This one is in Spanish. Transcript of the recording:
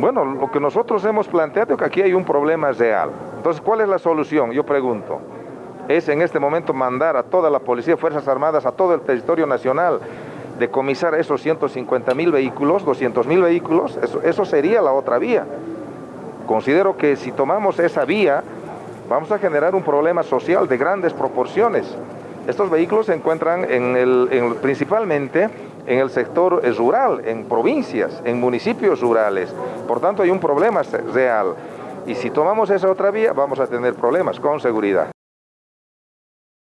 Bueno, lo que nosotros hemos planteado es que aquí hay un problema real. Entonces, ¿cuál es la solución? Yo pregunto. Es en este momento mandar a toda la policía, Fuerzas Armadas, a todo el territorio nacional, decomisar esos 150 mil vehículos, 200 mil vehículos, eso, eso sería la otra vía. Considero que si tomamos esa vía, vamos a generar un problema social de grandes proporciones. Estos vehículos se encuentran principalmente en el sector rural, en provincias, en municipios rurales. Por tanto, hay un problema real. Y si tomamos esa otra vía, vamos a tener problemas con seguridad.